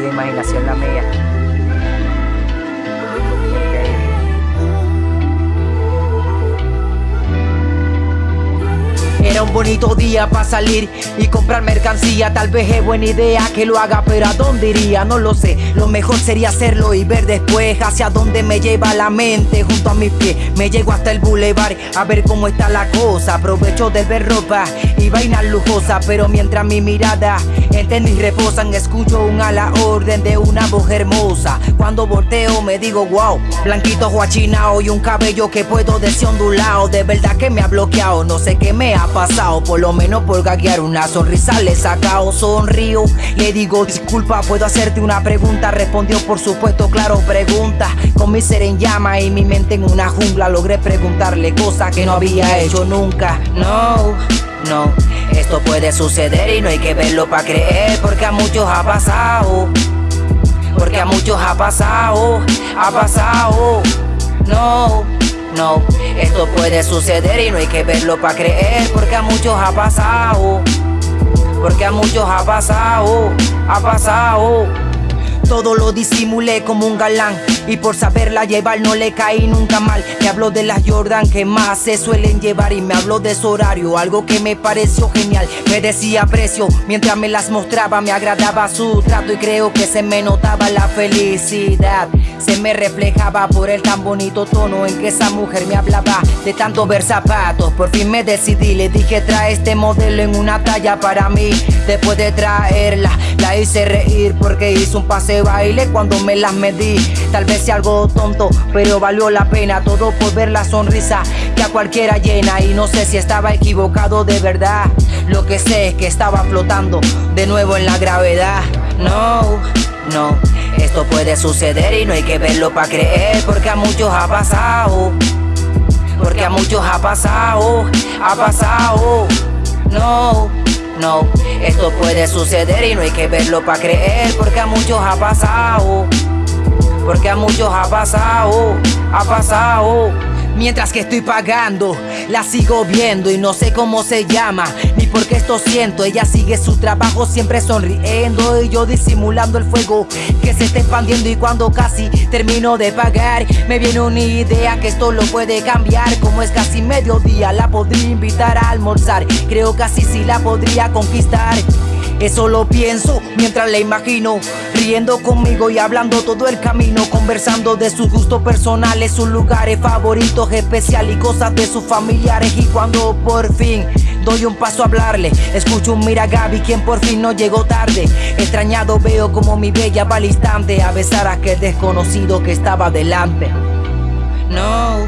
de imaginación la mía. Bonito día para salir y comprar mercancía. Tal vez es buena idea que lo haga pero ¿a dónde iría? No lo sé, lo mejor sería hacerlo y ver después Hacia dónde me lleva la mente. Junto a mis pies Me llego hasta el boulevard a ver cómo está la cosa. Aprovecho de ver ropa y vainas lujosas Pero mientras mi mirada en tenis reposan Escucho un ala orden de una voz hermosa Cuando volteo me digo wow Blanquito guachinao y un cabello que puedo decir ondulado De verdad que me ha bloqueado, no sé qué me ha pasado. Por lo menos por gaguear una sonrisa le he sacado. Sonrío, le digo disculpa ¿Puedo hacerte una pregunta? Respondió por supuesto, claro, pregunta. Con mi ser en llama y mi mente en una jungla Logré preguntarle cosas que no había hecho nunca. No, no, esto puede suceder y no hay que verlo para creer Porque a muchos ha pasado muchos ha pasado, ha pasado No no, esto puede suceder y no hay que verlo para creer Porque a muchos ha pasado Porque a muchos ha pasado Ha pasado todo lo disimulé como un galán Y por saberla llevar no le caí nunca mal. Me habló de las Jordan que más se suelen llevar Y me habló de su horario, algo que me pareció genial. Me decía precio, mientras me las mostraba Me agradaba su trato y creo que se me notaba la felicidad. Se me reflejaba por el tan bonito tono en que esa mujer me hablaba De tanto ver zapatos, por fin me decidí Le dije trae este modelo en una talla para mí. Después de traerla, la hice reír Porque hizo un pase baile cuando me las medí sea algo tonto, pero valió la pena Todo por ver la sonrisa que a cualquiera llena. Y no sé si estaba equivocado de verdad. Lo que sé es que estaba flotando de nuevo en la gravedad. No, no esto puede suceder y no hay que verlo para creer Porque a muchos ha pasado. Porque a muchos ha pasado Ha pasado. No, no Esto puede suceder y no hay que verlo para creer Porque a muchos ha pasado Porque a muchos ha pasado Ha pasado. Mientras que estoy pagando, la sigo viendo y no sé cómo se llama Ni por qué esto siento, ella sigue su trabajo siempre sonriendo Y yo disimulando el fuego que se está expandiendo Y cuando casi termino de pagar Me viene una idea que esto lo puede cambiar. Como es casi mediodía, la podría invitar a almorzar. Creo que así sí la podría conquistar eso lo pienso mientras la imagino Riendo conmigo y hablando todo el camino Conversando de sus gustos personales, sus lugares favoritos especiales Y cosas de sus familiares. Y cuando por fin doy un paso a hablarle Escucho un mira Gaby quien por fin no llegó tarde. Extrañado veo como mi bella va al instante A besar a aquel desconocido que estaba delante. No,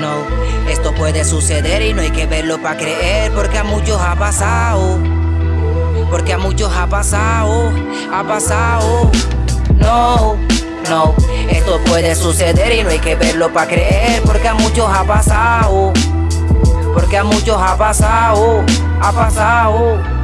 no, esto puede suceder y no hay que verlo para creer Porque a muchos ha pasado porque a muchos ha pasado, ha pasado No, no, esto puede suceder y no hay que verlo para creer Porque a muchos ha pasado Porque a muchos ha pasado, ha pasado